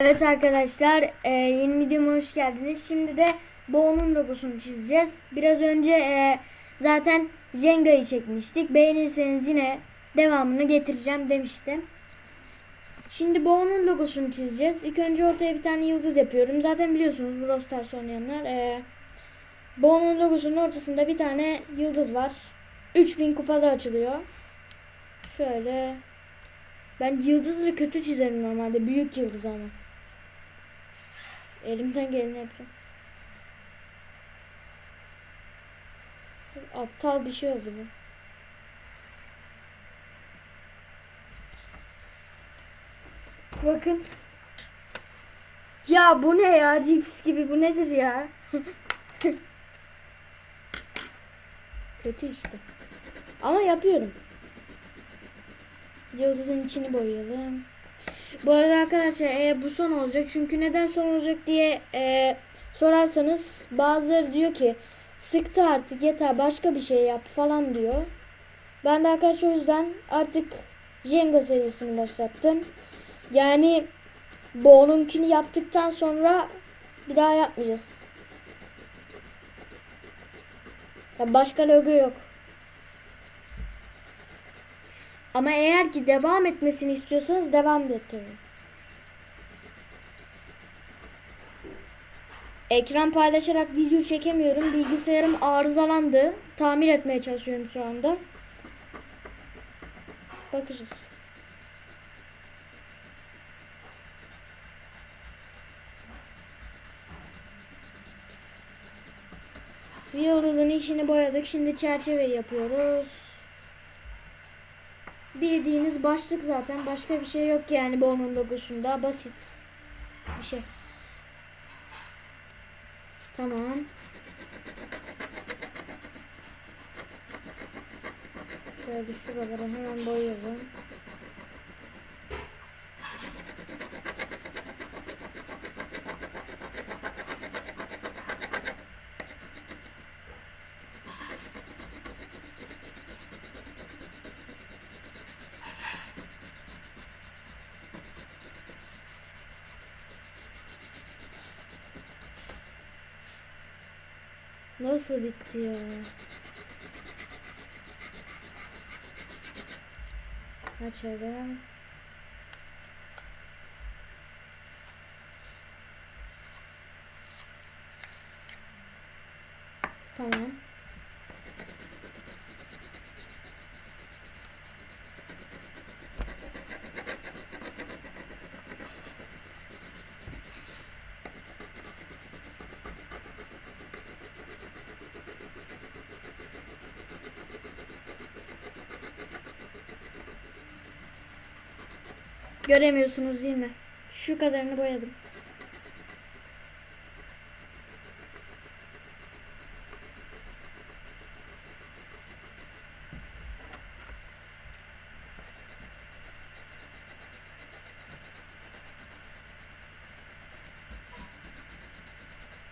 Evet arkadaşlar e, yeni videoma hoş geldiniz. Şimdi de Bo'nun logosunu çizeceğiz. Biraz önce e, zaten Jenga'yı çekmiştik. Beğenirseniz yine devamını getireceğim demiştim. Şimdi Bo'nun logosunu çizeceğiz. İlk önce ortaya bir tane yıldız yapıyorum. Zaten biliyorsunuz Brawl Stars oynayanlar. E, Bo'nun logosunun ortasında bir tane yıldız var. 3000 kupada açılıyor. Şöyle ben yıldızı kötü çizerim normalde. Büyük yıldız ama. Elimden geleni yapacağım. Aptal bir şey oldu bu. Bakın. Ya bu ne ya? Cips gibi bu nedir ya? Kötü işte. Ama yapıyorum. Yıldızın içini boyayalım. Bu arada arkadaşlar e, bu son olacak. Çünkü neden son olacak diye e, sorarsanız bazıları diyor ki sıktı artık yeter başka bir şey yap falan diyor. Ben de arkadaşlar o yüzden artık Jenga serisini başlattım. Yani Bo'nunkini yaptıktan sonra bir daha yapmayacağız. Ya başka logo yok. Ama eğer ki devam etmesini istiyorsanız devam ettiririm. Ekran paylaşarak video çekemiyorum. Bilgisayarım arızalandı. Tamir etmeye çalışıyorum şu anda. Bakacağız. Yıldızın içini boyadık. Şimdi çerçeve yapıyoruz. Bildiğiniz başlık zaten. Başka bir şey yok yani Bo'nun logosunda. Basit. Bir şey. Tamam. Şöyle şuraları hemen boyayalım. Nasıl bitti ya? Açalım. Tamam. Göremiyorsunuz değil mi? Şu kadarını boyadım.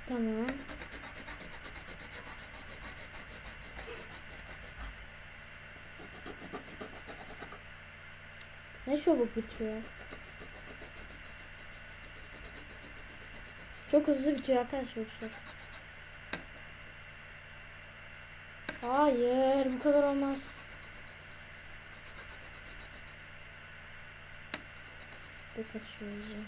Tamam. Ne çabuk bitiyor. Çok hızlı bitiyor arkadaşlar. Hayır bu kadar olmaz. Birkaç şöyle.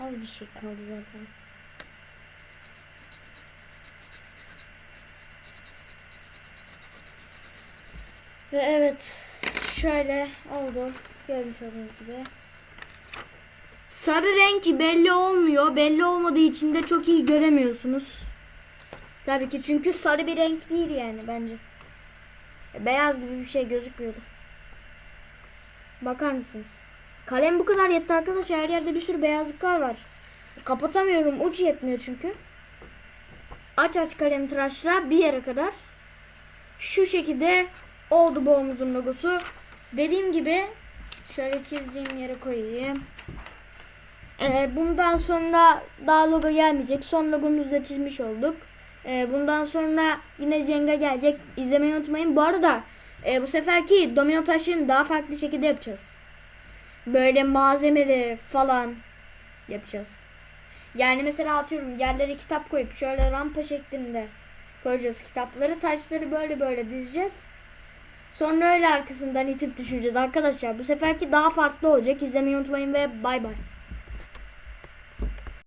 Az bir şey kaldı zaten. Ve evet şöyle oldu. Görmüş olduğunuz gibi. Sarı renk belli olmuyor. Belli olmadığı için de çok iyi göremiyorsunuz. Tabii ki çünkü sarı bir renk değil yani bence. Beyaz gibi bir şey gözükmüyordu. Bakar mısınız? Kalem bu kadar yetti arkadaşlar. Her yerde bir sürü beyazlıklar var. Kapatamıyorum. Uç yetmiyor çünkü. Aç aç kalem tıraşla bir yere kadar. Şu şekilde oldu bu omuzun logosu. Dediğim gibi şöyle çizdiğim yere koyayım. Ee, bundan sonra daha logo gelmeyecek. Son logomuzu da çizmiş olduk. Ee, bundan sonra yine Jenga gelecek. İzlemeyi unutmayın. Bu arada e, bu seferki domino taşını daha farklı şekilde yapacağız. böyle malzemeleri falan yapacağız. Yani mesela atıyorum yerlere kitap koyup şöyle rampa şeklinde koyacağız kitapları. Taşları böyle böyle dizeceğiz. Sonra öyle arkasından itip düşüreceğiz arkadaşlar. Bu seferki daha farklı olacak. İzlemeyi unutmayın ve bay bay.